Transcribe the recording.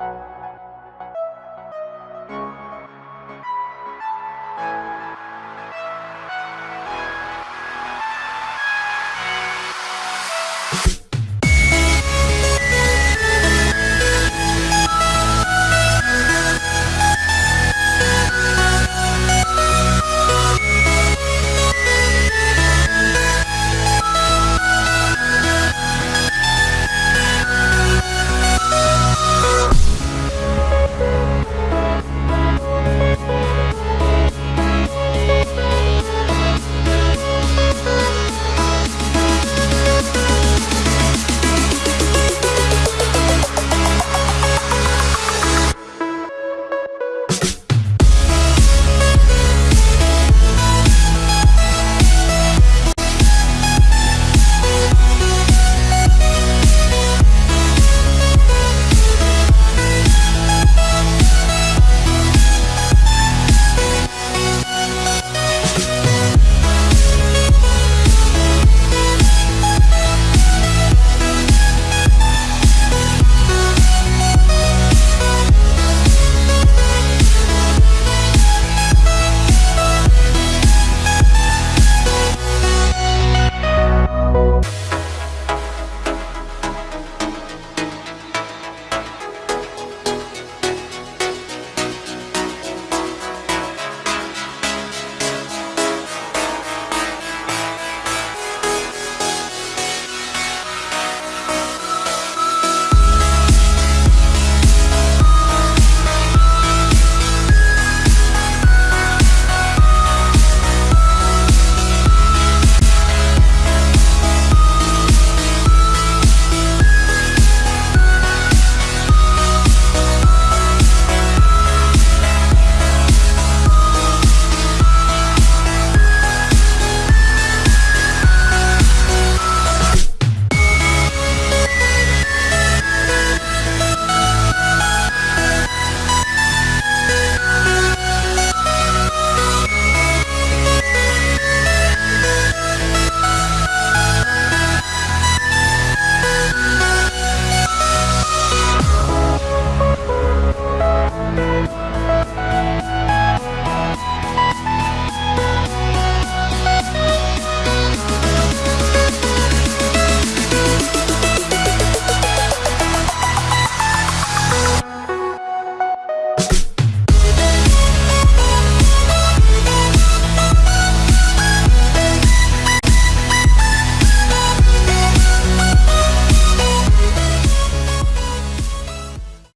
you